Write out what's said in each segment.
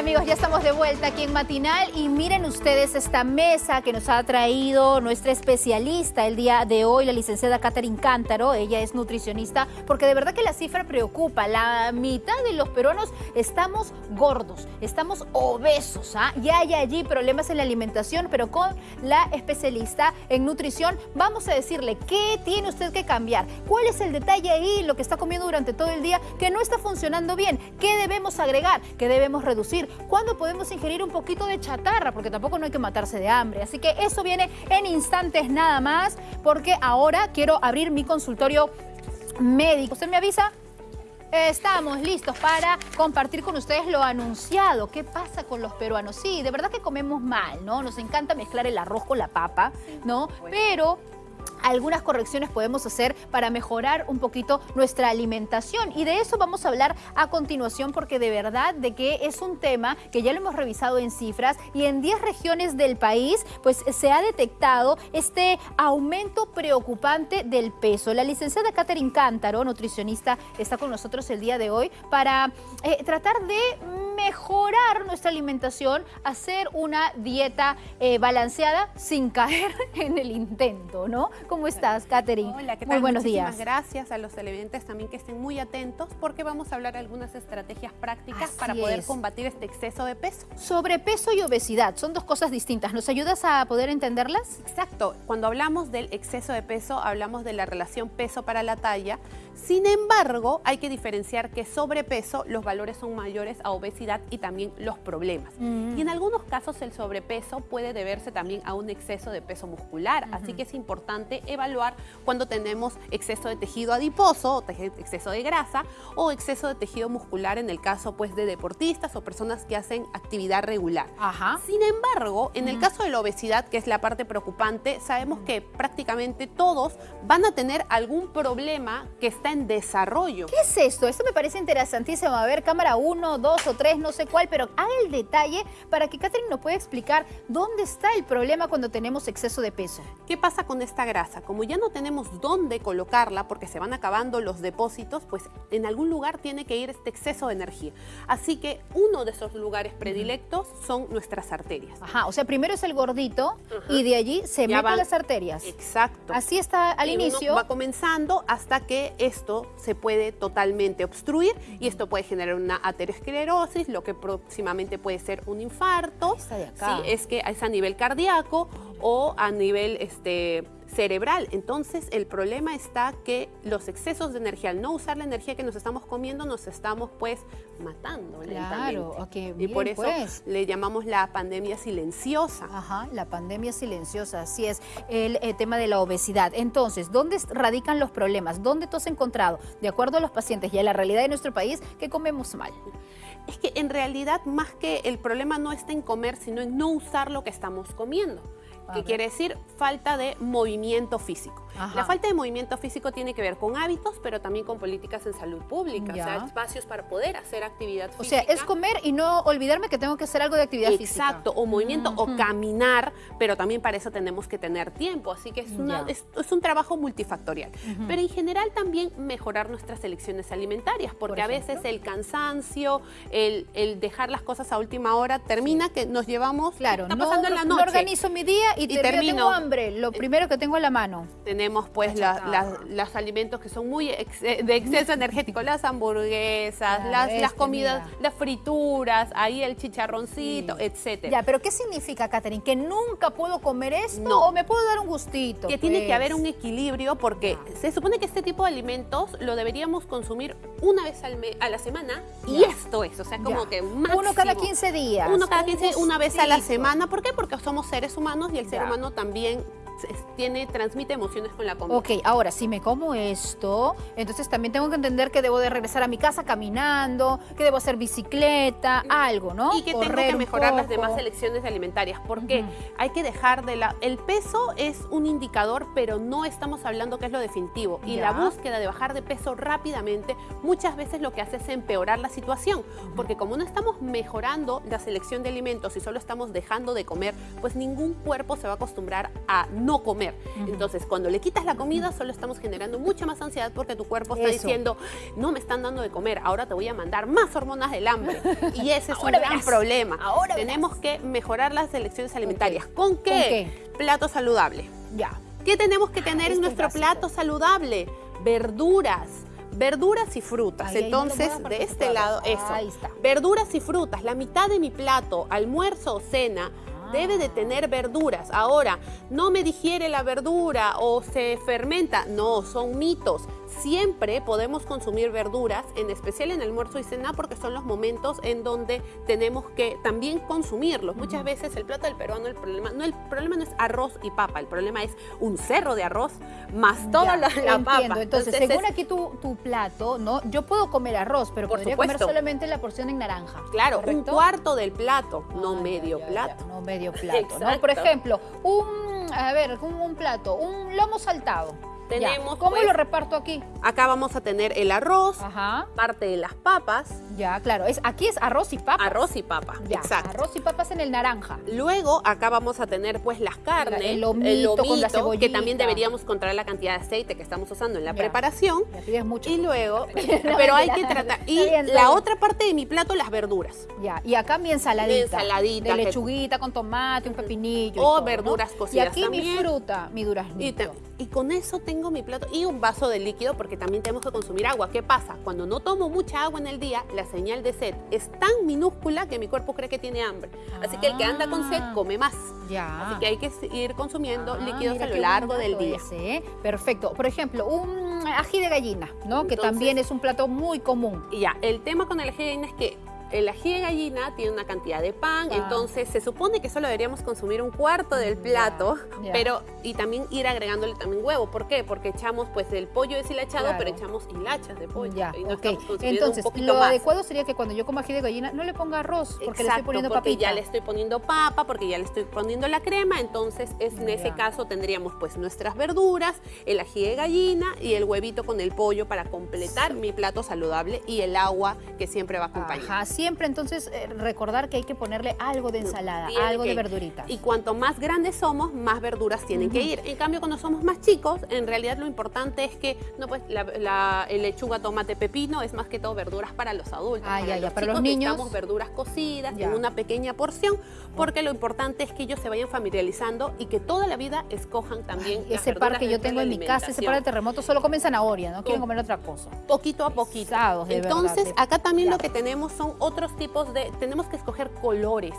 amigos? Ya estamos de vuelta aquí en Matinal y miren ustedes esta mesa que nos ha traído nuestra especialista el día de hoy, la licenciada Catherine Cántaro. Ella es nutricionista porque de verdad que la cifra preocupa. La mitad de los peruanos estamos gordos, estamos obesos. ¿ah? Ya hay allí problemas en la alimentación, pero con la especialista en nutrición vamos a decirle qué tiene usted que cambiar, cuál es el detalle ahí, lo que está comiendo durante todo el día que no está funcionando bien, qué debemos agregar, qué debemos reducir, cuándo podemos ingerir un poquito de chatarra, porque tampoco no hay que matarse de hambre. Así que eso viene en instantes nada más, porque ahora quiero abrir mi consultorio médico. ¿Usted me avisa? Estamos listos para compartir con ustedes lo anunciado. ¿Qué pasa con los peruanos? Sí, de verdad que comemos mal, ¿no? Nos encanta mezclar el arroz con la papa, ¿no? Pero algunas correcciones podemos hacer para mejorar un poquito nuestra alimentación. Y de eso vamos a hablar a continuación porque de verdad de que es un tema que ya lo hemos revisado en cifras y en 10 regiones del país pues se ha detectado este aumento preocupante del peso. La licenciada Catherine Cántaro, nutricionista, está con nosotros el día de hoy para eh, tratar de mejorar nuestra alimentación, hacer una dieta eh, balanceada sin caer en el intento, ¿no? ¿Cómo estás, Katherine? Hola, ¿qué tal? Muy buenos Muchísimas días. gracias a los televidentes también que estén muy atentos porque vamos a hablar de algunas estrategias prácticas Así para poder es. combatir este exceso de peso. Sobrepeso y obesidad son dos cosas distintas. ¿Nos ayudas a poder entenderlas? Exacto, cuando hablamos del exceso de peso, hablamos de la relación peso para la talla. Sin embargo, hay que diferenciar que sobrepeso los valores son mayores a obesidad y también los problemas. Mm. Y en algunos casos el sobrepeso puede deberse también a un exceso de peso muscular, así que es importante evaluar cuando tenemos exceso de tejido adiposo, o exceso de grasa o exceso de tejido muscular en el caso pues de deportistas o personas que hacen actividad regular. Ajá. Sin embargo, en el caso de la obesidad, que es la parte preocupante, sabemos que prácticamente todos van a tener algún problema que está en desarrollo. ¿Qué es esto? Esto me parece interesantísimo. A ver, cámara 1, 2 o 3, no sé cuál, pero haga el detalle para que Catherine nos pueda explicar dónde está el problema cuando tenemos exceso de peso. ¿Qué pasa con esta grasa? Como ya no tenemos dónde colocarla porque se van acabando los depósitos, pues en algún lugar tiene que ir este exceso de energía. Así que uno de esos lugares predilectos son nuestras arterias. Ajá, o sea, primero es el gordito y de allí se Ya meten van- las arterias. Exacto. Así está al Y uno inicio. va comenzando hasta que esto se puede totalmente obstruir y esto puede generar una aterosclerosis, lo que próximamente puede ser un infarto. Acá. Sí, es que es a nivel cardíaco o a nivel este, cerebral. Entonces el problema está que los excesos de energía, al no usar la energía que nos estamos comiendo, nos estamos pues matando Claro, lentamente. ok, y por eso pues. le llamamos la pandemia silenciosa. Ajá, la pandemia silenciosa, así es, el eh, tema de la obesidad. Entonces, ¿dónde radican los problemas? ¿Dónde tú has encontrado, de acuerdo a los pacientes y a la realidad de nuestro país, que comemos mal? Es que en realidad más que el problema no está en comer, sino en no usar lo que estamos comiendo. Que quiere decir falta de movimiento físico. Ajá. La falta de movimiento físico tiene que ver con hábitos, pero también con políticas en salud pública, Ya. o sea, espacios para poder hacer actividad O sea, física. es comer y no olvidarme que tengo que hacer algo de actividad física. Exacto, o movimiento o caminar, pero también para eso tenemos que tener tiempo, así que es, una- es, es un trabajo multifactorial. Pero en general también mejorar nuestras elecciones alimentarias, porque Por a veces el cansancio, el, el dejar las cosas a última hora, termina que nos llevamos, Claro, está no, pasando en la no noche. organizo mi día y, Y termino, tengo hambre, lo primero que tengo a la mano. Tenemos pues La la- la- chatarra. los alimentos que son muy ex- eh, de exceso energético, las hamburguesas, las, las comidas, mira. las frituras, ahí el chicharroncito, Sí. etcétera. Ya, pero ¿qué significa, Catherine? ¿Que nunca puedo comer esto No. o me puedo dar un gustito? que tiene que haber Pues. un equilibrio porque se supone que este tipo de alimentos lo deberíamos consumir una vez al a la semana y esto es, o sea, como Ya. que máximo. Uno cada 15 días. Uno cada un 15, una vez a la semana. ¿Por qué? Porque somos seres humanos y el ser humano también tiene, transmite emociones con la comida. Ok, ahora, si me como esto, entonces también tengo que entender que debo de regresar a mi casa caminando, que debo hacer bicicleta, algo, ¿no? Y que tengo Correr que un mejorar las demás elecciones alimentarias. porque. Hay que dejar de la... El peso es un indicador, pero no estamos hablando que es lo definitivo. Y Ya. la búsqueda de bajar de peso rápidamente muchas veces lo que hace es empeorar la situación. Porque como no estamos mejorando la selección de alimentos y solo estamos dejando de comer, pues ningún cuerpo se va a acostumbrar a no no comer. Entonces, cuando le quitas la comida, solo estamos generando mucha más ansiedad porque tu cuerpo está diciendo, no me están dando de comer, ahora te voy a mandar más hormonas del hambre. Y ese es un gran problema. Ahora Tenemos que mejorar las elecciones alimentarias. ¿Con qué? Plato saludable. Ya. ¿Qué tenemos que tener en nuestro plato saludable? Verduras verduras y frutas. Entonces, de este lado, eso. Ahí está. Verduras y frutas. La mitad de mi plato, almuerzo o cena, debe de tener verduras. Ahora, no me digiere la verdura o se fermenta. No, son mitos. Siempre podemos consumir verduras, en especial en almuerzo y cena, porque son los momentos en donde tenemos que también consumirlos. Muchas veces el plato del peruano, el problema no, el problema no es arroz y papa, el problema es un cerro de arroz más toda la, papa. Entonces, según aquí tu, tu, plato, ¿no? Yo puedo comer arroz, pero podría comer solamente la porción en naranja. Claro, un cuarto del plato, no ah, medio plato. no medio plato, ¿no? Por ejemplo, un, a ver, un plato, un lomo saltado tenemos. ¿Cómo pues, lo reparto aquí? Acá vamos a tener el arroz, parte de las papas. Ya, claro. Es, aquí es arroz y papa. Arroz y papa, exacto. Arroz y papas en el naranja. Luego acá vamos a tener pues las carnes, el lomito, con la que también deberíamos controlar la cantidad de aceite que estamos usando en la preparación. mucho. Y luego, pero hay que tratar. Y la otra parte de mi plato, las verduras. Ya, y acá mi ensaladita. Mi ensaladita. De lechuguita con tomate, un pepinillo. O verduras cocidas Y aquí mi fruta, mi duraznito. Y, y con eso tengo mi plato y un vaso de líquido porque también tenemos que consumir agua. ¿Qué pasa? Cuando no tomo mucha agua en el día, la señal de sed es tan minúscula que mi cuerpo cree que tiene hambre. Así que el que anda con sed come más. Ya. Así que hay que ir consumiendo ah, líquidos a lo largo del día. ¿eh? Perfecto. Por ejemplo, un ají de gallina, ¿no? que también es un plato muy común. Ya, el tema con el ají de gallina es que el ají de gallina tiene una cantidad de pan, entonces se supone que solo deberíamos consumir un cuarto del plato, pero y también ir agregándole también huevo. ¿Por qué? Porque echamos pues el pollo deshilachado, pero echamos hilachas de pollo. Ya, y no entonces, lo adecuado sería que cuando yo como ají de gallina no le ponga arroz, porque le estoy poniendo porque ya le estoy poniendo papa, porque ya le estoy poniendo la crema, entonces es, en ese caso tendríamos pues nuestras verduras, el ají de gallina y el huevito con el pollo para completar mi plato saludable y el agua que siempre va a acompañar siempre entonces eh, recordar que hay que ponerle algo de ensalada, algo de verduritas. Y cuanto más grandes somos, más verduras tienen que ir. En cambio, cuando somos más chicos, en realidad lo importante es que no pues la, lechuga, tomate, pepino es más que todo verduras para los adultos. Ah, para ya, los ya. Para los niños. Necesitamos verduras cocidas en una pequeña porción, porque lo importante es que ellos se vayan familiarizando y que toda la vida escojan también Ese par que yo tengo en mi casa, ese par de terremoto, solo comen zanahoria, no quieren comer otra cosa. Poquito a poquito. Entonces, acá también lo que tenemos son otros tipos de... Tenemos que escoger colores,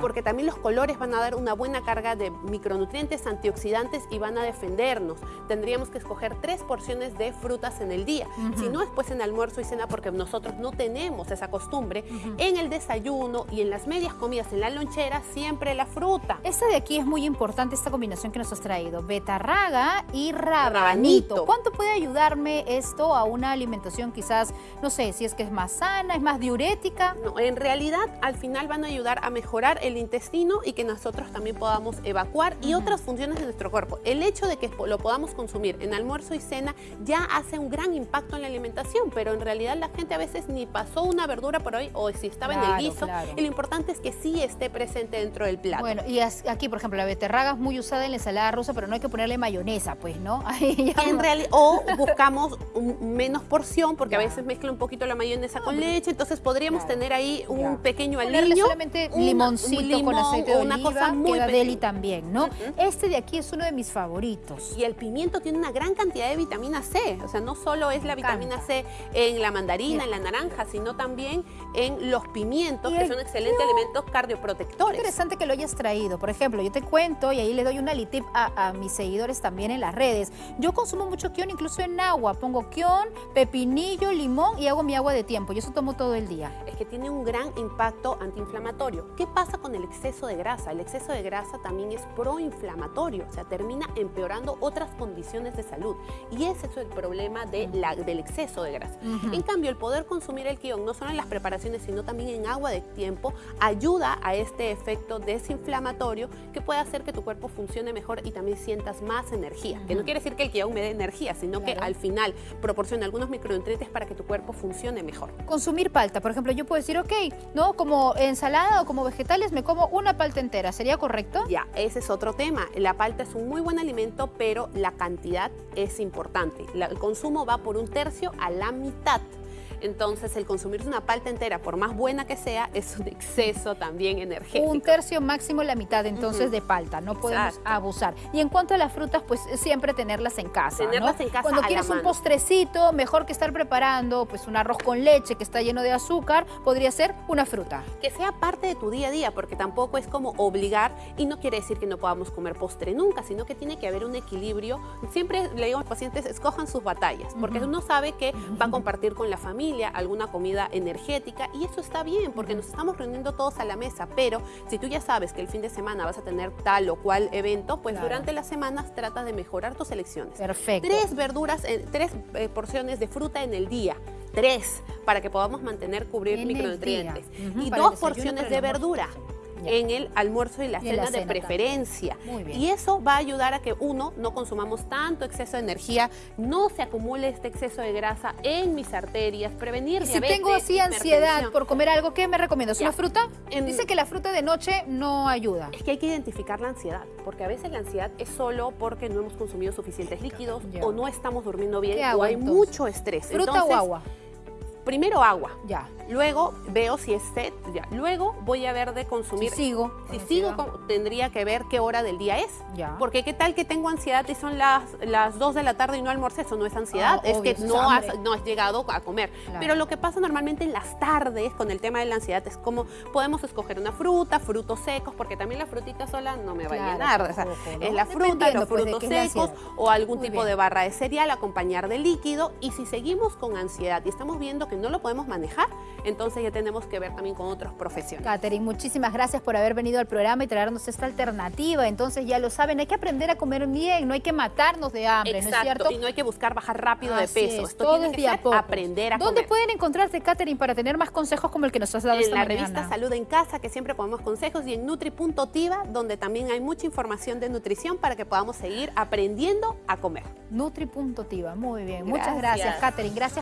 porque también los colores van a dar una buena carga de micronutrientes, antioxidantes y van a defendernos. Tendríamos que escoger tres porciones de frutas en el día. Si no, después en almuerzo y cena, porque nosotros no tenemos esa costumbre, en el desayuno y en las medias comidas, en la lonchera, siempre la fruta. Esta de aquí es muy importante, esta combinación que nos has traído. Betarraga y rabanito. ¿Cuánto puede ayudarme esto a una alimentación quizás, no sé, si es que es más sana, es más diurética? No, en realidad al final van a ayudar a mejorar el intestino y que nosotros también podamos evacuar y otras funciones de nuestro cuerpo. El hecho de que lo podamos consumir en almuerzo y cena ya hace un gran impacto en la alimentación, pero en realidad la gente a veces ni pasó una verdura por hoy o si estaba en el guiso. Y lo importante es que sí esté presente dentro del plato. Bueno, y aquí, por ejemplo, la beterraga es muy usada en la ensalada rusa, pero no hay que ponerle mayonesa, pues, ¿no? en realidad, o buscamos menos porción, porque a veces mezcla un poquito la mayonesa con leche, entonces podríamos tener ahí un pequeño aliño. solamente limoncito con aceite de una cosa muy queda deli también, ¿no? Este de aquí es uno de mis favoritos. Y el pimiento tiene una gran cantidad de vitamina C, o sea, no solo es la vitamina C en la mandarina, en la naranja, sino también en los pimientos, que son excelentes elementos cardioprotectores. interesante que lo hayas traído. Por ejemplo, yo te cuento, y ahí le doy una litip a, a mis seguidores también en las redes. Yo consumo mucho kion, incluso en agua. Pongo kion, pepinillo, limón y hago mi agua de tiempo. Yo eso tomo todo el día. Es que tiene un gran impacto antiinflamatorio. ¿Qué pasa con el exceso de grasa? El exceso de grasa también es proinflamatorio, o sea, termina empeorando otras condiciones de salud. Y ese es el problema de la, del exceso de grasa. En cambio, el poder consumir el quión, no solo en las preparaciones, sino también en agua de tiempo, ayuda a este efecto desinflamatorio que puede hacer que tu cuerpo funcione mejor y también sientas más energía. Que no quiere decir que el quión me dé energía, sino que al final proporciona algunos micronutrientes para que tu cuerpo funcione mejor. Consumir palta, por ejemplo, yo puedo puedo decir, ok, ¿no? Como ensalada o como vegetales me como una palta entera, ¿sería correcto? Ya, ese es otro tema. La palta es un muy buen alimento, pero la cantidad es importante. el consumo va por un tercio a la mitad. Entonces, el consumirse una palta entera, por más buena que sea, es un exceso también energético. Un tercio máximo la mitad, entonces, de palta. No podemos abusar. Y en cuanto a las frutas, pues siempre tenerlas en casa, Tenerlas en casa Cuando quieres un postrecito, mejor que estar preparando pues un arroz con leche que está lleno de azúcar, podría ser una fruta. Que sea parte de tu día a día, porque tampoco es como obligar y no quiere decir que no podamos comer postre nunca, sino que tiene que haber un equilibrio. Siempre le digo a los pacientes, escojan sus batallas, porque uno sabe que va a compartir con la familia alguna comida energética y eso está bien porque nos estamos reuniendo todos a la mesa, pero si tú ya sabes que el fin de semana vas a tener tal o cual evento, pues durante las semanas trata de mejorar tus elecciones. Perfecto. Tres verduras, eh, tres eh, porciones de fruta en el día. Tres para que podamos mantener, cubrir micronutrientes. Y dos porciones de verdura en el almuerzo y la, cena, de preferencia. Y eso va a ayudar a que uno, no consumamos tanto exceso de energía, no se acumule este exceso de grasa en mis arterias, prevenir y Si tengo así ansiedad por comer algo, ¿qué me recomiendas? ¿Una fruta? Dice que la fruta de noche no ayuda. Es que hay que identificar la ansiedad, porque a veces la ansiedad es solo porque no hemos consumido suficientes líquidos o no estamos durmiendo bien o hay mucho estrés. ¿Fruta o agua? Primero agua. Ya. Luego veo si es sed, ya. Luego voy a ver de consumir. Si sigo. Si sigo, tendría que ver qué hora del día es. Ya. Porque qué tal que tengo ansiedad y son las, las 2 de la tarde y no almorcé. Eso no es ansiedad, ah, es que no has, no has llegado a comer. Pero lo que pasa normalmente en las tardes con el tema de la ansiedad es como podemos escoger una fruta, frutos secos, porque también la frutita sola no me va a llenar. O sea, es la fruta, los pues, frutos secos o algún tipo de barra de cereal, acompañar de líquido. Y si seguimos con ansiedad y estamos viendo que no lo podemos manejar, entonces ya tenemos que ver también con otros profesionales. Catherine, muchísimas gracias por haber venido al programa y traernos esta alternativa. Entonces ya lo saben, hay que aprender a comer bien, no hay que matarnos de hambre, ¿no es cierto? y no hay que buscar bajar rápido de peso. Esto Todo tiene que ser aprender a ¿Dónde pueden encontrarte, Catherine, para tener más consejos como el que nos has dado en esta En la revista Salud en Casa, que siempre ponemos consejos, y en Nutri.tiva, donde también hay mucha información de nutrición para que podamos seguir aprendiendo a comer. Nutri.tiva, muy bien. Muchas gracias, Catherine. Gracias.